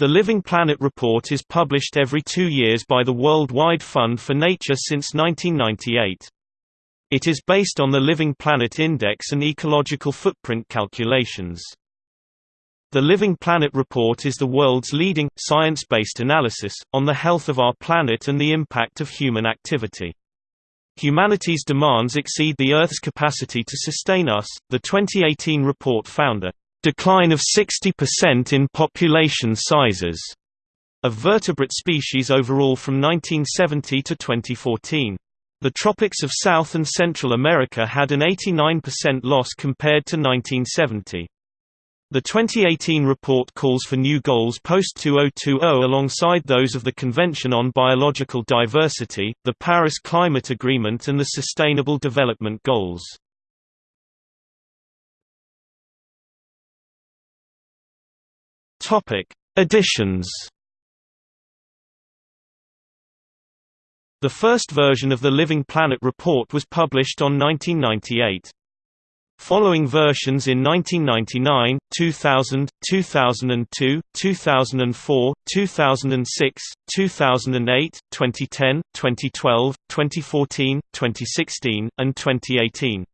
The Living Planet report is published every two years by the World Wide Fund for Nature since 1998. It is based on the Living Planet Index and ecological footprint calculations. The Living Planet report is the world's leading, science-based analysis, on the health of our planet and the impact of human activity. Humanity's demands exceed the Earth's capacity to sustain us, the 2018 report found a decline of 60% in population sizes of vertebrate species overall from 1970 to 2014. The tropics of South and Central America had an 89% loss compared to 1970. The 2018 report calls for new goals post-2020 alongside those of the Convention on Biological Diversity, the Paris Climate Agreement and the Sustainable Development Goals. Topic: Additions. The first version of the Living Planet report was published on 1998. Following versions in 1999, 2000, 2002, 2004, 2006, 2008, 2010, 2012, 2014, 2016, and 2018.